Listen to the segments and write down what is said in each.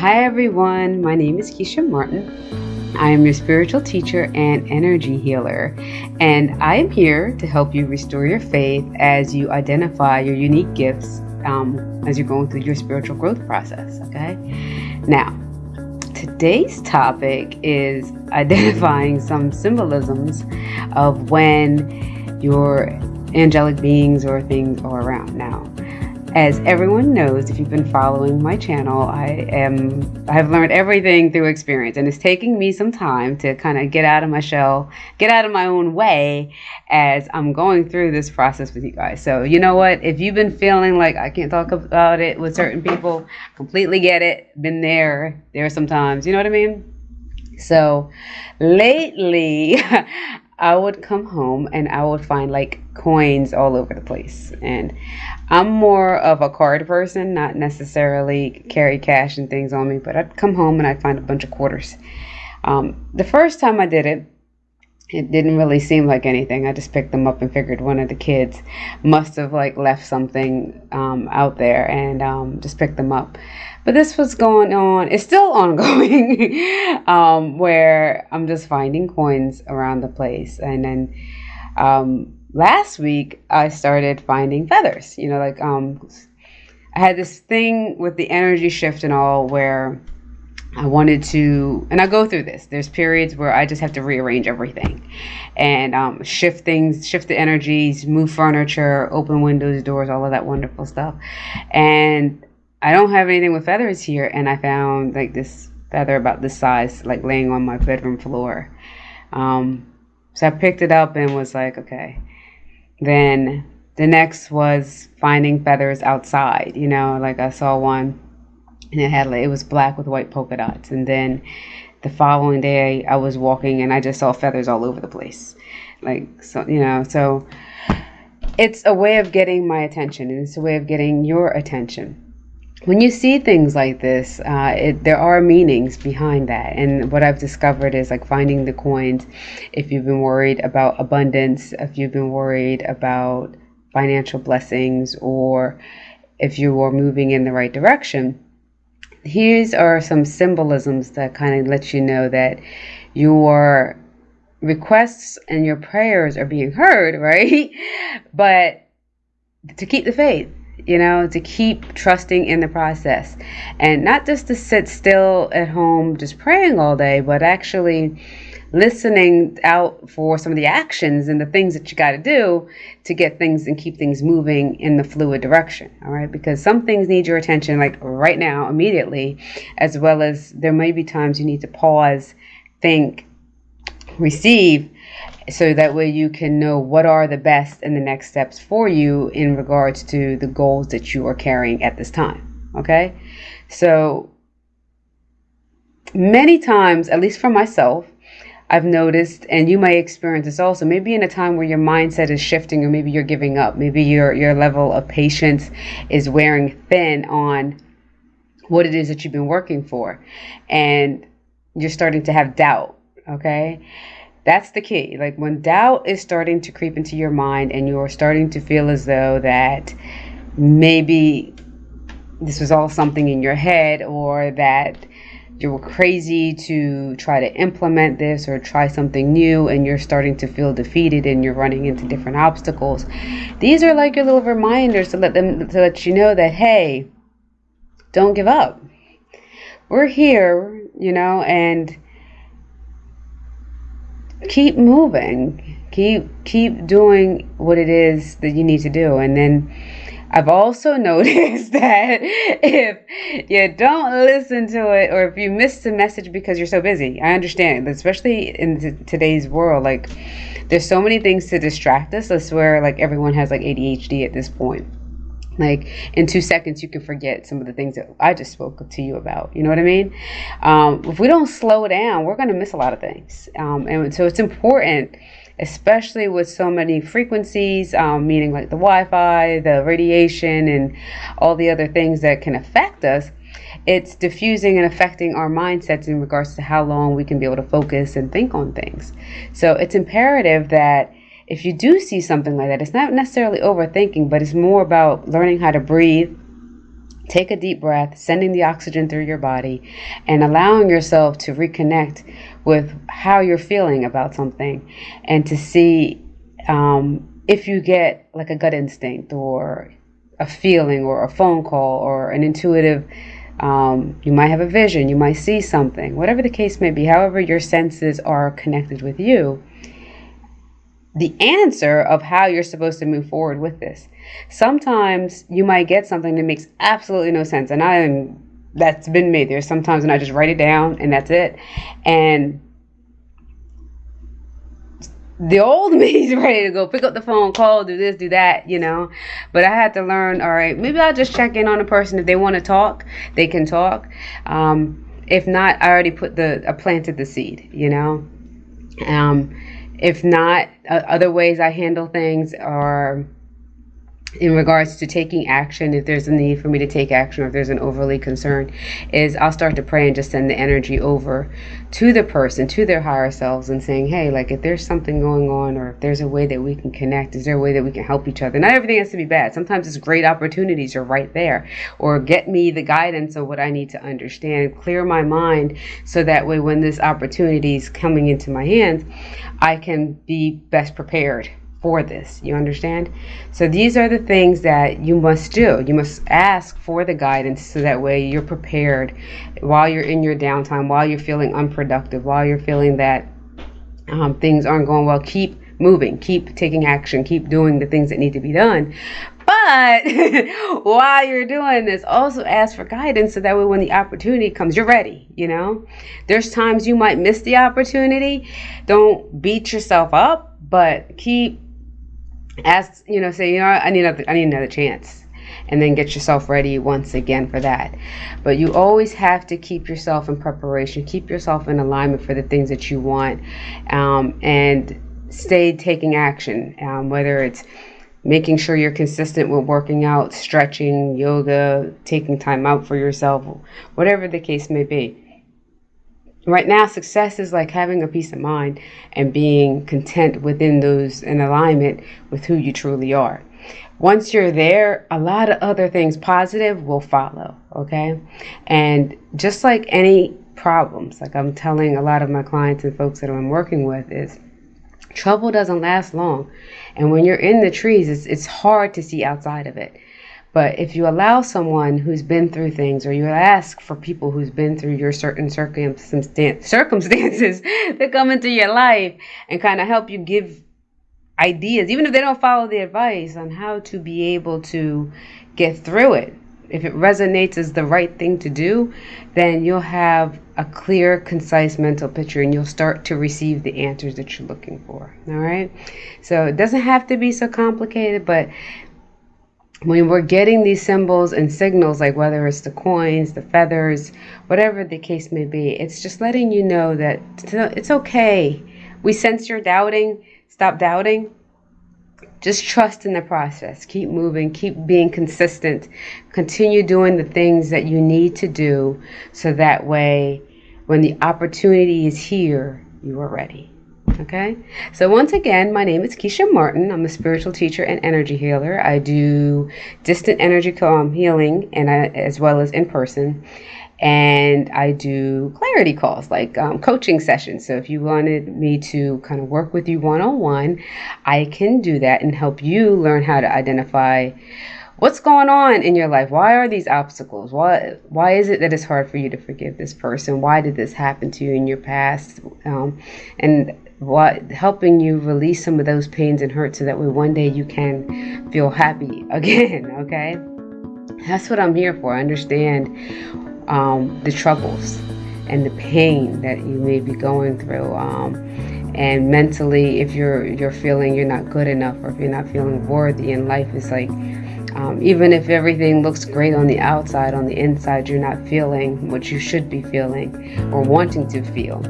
Hi, everyone. My name is Keisha Martin. I am your spiritual teacher and energy healer, and I am here to help you restore your faith as you identify your unique gifts um, as you're going through your spiritual growth process. Okay, now today's topic is identifying some symbolisms of when your angelic beings or things are around. Now, as everyone knows, if you've been following my channel, I am I have learned everything through experience, and it's taking me some time to kind of get out of my shell, get out of my own way as I'm going through this process with you guys. So you know what? If you've been feeling like I can't talk about it with certain people, completely get it. Been there, there sometimes. You know what I mean? So lately, I would come home and I would find like coins all over the place. And I'm more of a card person, not necessarily carry cash and things on me, but I'd come home and I'd find a bunch of quarters. Um, the first time I did it, it didn't really seem like anything. I just picked them up and figured one of the kids must have like left something um, out there and um, just picked them up. But this was going on, it's still ongoing, um, where I'm just finding coins around the place. And then um, last week, I started finding feathers. You know, like um, I had this thing with the energy shift and all where I wanted to, and I go through this. There's periods where I just have to rearrange everything and um, shift things, shift the energies, move furniture, open windows, doors, all of that wonderful stuff. And I don't have anything with feathers here, and I found like this feather about this size, like laying on my bedroom floor. Um, so I picked it up and was like, okay. Then the next was finding feathers outside. You know, like I saw one, and it had like it was black with white polka dots, and then the following day I was walking and I just saw feathers all over the place, like so you know so. It's a way of getting my attention, and it's a way of getting your attention when you see things like this, uh, it, there are meanings behind that. And what I've discovered is like finding the coins. If you've been worried about abundance, if you've been worried about financial blessings, or if you are moving in the right direction, these are some symbolisms that kind of let you know that your requests and your prayers are being heard, right? But to keep the faith you know, to keep trusting in the process and not just to sit still at home just praying all day, but actually listening out for some of the actions and the things that you got to do to get things and keep things moving in the fluid direction. All right. Because some things need your attention like right now, immediately, as well as there may be times you need to pause, think, receive so that way you can know what are the best and the next steps for you in regards to the goals that you are carrying at this time. Okay? So, many times, at least for myself, I've noticed, and you may experience this also, maybe in a time where your mindset is shifting, or maybe you're giving up, maybe your, your level of patience is wearing thin on what it is that you've been working for, and you're starting to have doubt. Okay? That's the key. Like when doubt is starting to creep into your mind and you're starting to feel as though that maybe this was all something in your head or that you were crazy to try to implement this or try something new and you're starting to feel defeated and you're running into different obstacles. These are like your little reminders to let them to let you know that hey, don't give up. We're here, you know, and keep moving keep keep doing what it is that you need to do and then I've also noticed that if you don't listen to it or if you miss the message because you're so busy, I understand, especially in today's world, like there's so many things to distract us. I swear, like everyone has like ADHD at this point. Like in two seconds, you can forget some of the things that I just spoke to you about. You know what I mean? Um, if we don't slow down, we're going to miss a lot of things. Um, and so it's important, especially with so many frequencies, um, meaning like the Wi Fi, the radiation, and all the other things that can affect us. It's diffusing and affecting our mindsets in regards to how long we can be able to focus and think on things. So it's imperative that if you do see something like that, it's not necessarily overthinking, but it's more about learning how to breathe, Take a deep breath, sending the oxygen through your body, and allowing yourself to reconnect with how you're feeling about something and to see um, if you get like a gut instinct or a feeling or a phone call or an intuitive um, you might have a vision you might see something whatever the case may be however your senses are connected with you the answer of how you're supposed to move forward with this. Sometimes you might get something that makes absolutely no sense, and I am that's been me. There's sometimes when I just write it down and that's it, and the old me is ready to go pick up the phone, call, do this, do that, you know. But I had to learn. All right, maybe I'll just check in on a person if they want to talk, they can talk. Um, if not, I already put the I planted the seed, you know. Um, if not, uh, other ways I handle things are in regards to taking action, if there's a need for me to take action or if there's an overly concern, is I'll start to pray and just send the energy over to the person, to their higher selves, and saying, hey, like if there's something going on or if there's a way that we can connect, is there a way that we can help each other? Not everything has to be bad. Sometimes it's great opportunities are right there. Or get me the guidance of what I need to understand, clear my mind so that way when this opportunity is coming into my hands, I can be best prepared for this. You understand? So these are the things that you must do. You must ask for the guidance so that way you're prepared while you're in your downtime, while you're feeling unproductive, while you're feeling that um, things aren't going well. Keep moving, keep taking action, keep doing the things that need to be done. But while you're doing this, also ask for guidance so that way when the opportunity comes, you're ready. You know, there's times you might miss the opportunity. Don't beat yourself up, but keep ask you know say you know I need another I need another chance. And then get yourself ready once again for that. But you always have to keep yourself in preparation. Keep yourself in alignment for the things that you want um, and stay taking action um, whether it's making sure you're consistent with working out stretching yoga taking time out for yourself whatever the case may be Right now, success is like having a peace of mind and being content within those in alignment with who you truly are. Once you're there, a lot of other things positive will follow, okay? And just like any problems, like I'm telling a lot of my clients and folks that I'm working with, is trouble doesn't last long. And when you're in the trees, it's, it's hard to see outside of it. But if you allow someone who's been through things, or you ask for people who's been through your certain circumstances to come into your life and kind of help you give ideas, even if they don't follow the advice on how to be able to get through it. If it resonates as the right thing to do, then you'll have a clear, concise mental picture and you'll start to receive the answers that you're looking for. All right. So it doesn't have to be so complicated, but when we're getting these symbols and signals, like whether it's the coins, the feathers, whatever the case may be, it's just letting you know that it's okay. We sense you're doubting, stop doubting. Just trust in the process. Keep moving, keep being consistent. Continue doing the things that you need to do so that way, when the opportunity is here, you are ready. Okay, so once again, my name is Keisha Martin. I'm a spiritual teacher and energy healer. I do distant energy um, healing and I, as well as in person. And I do clarity calls, like um, coaching sessions. So if you wanted me to kind of work with you one on one, I can do that and help you learn how to identify what's going on in your life why are these obstacles why why is it that it's hard for you to forgive this person why did this happen to you in your past um, and what helping you release some of those pains and hurt so that way one day you can feel happy again okay? That's what i'm here for i understand um, the troubles and the pain that you may be going through um, and mentally if you're you're feeling you're not good enough or if you're not feeling worthy in life it's like um, even if everything looks great on the outside on the inside you're not feeling what you should be feeling or wanting to feel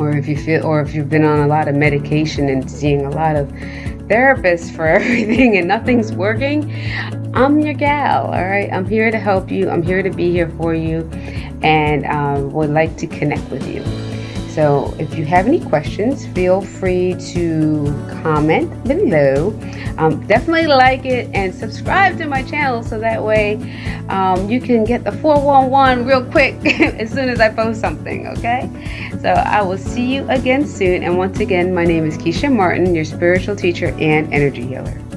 or if you feel or if you've been on a lot of medication and seeing a lot of therapists for everything and nothing's working i'm your gal all right i'm here to help you i'm here to be here for you and um, would like to connect with you So if you have any questions, feel free to comment below. Um, definitely like it and subscribe to my channel so that way um, you can get the 411 real quick as soon as I post something, okay? So I will see you again soon. And once again, my name is Keisha Martin, your spiritual teacher and energy healer.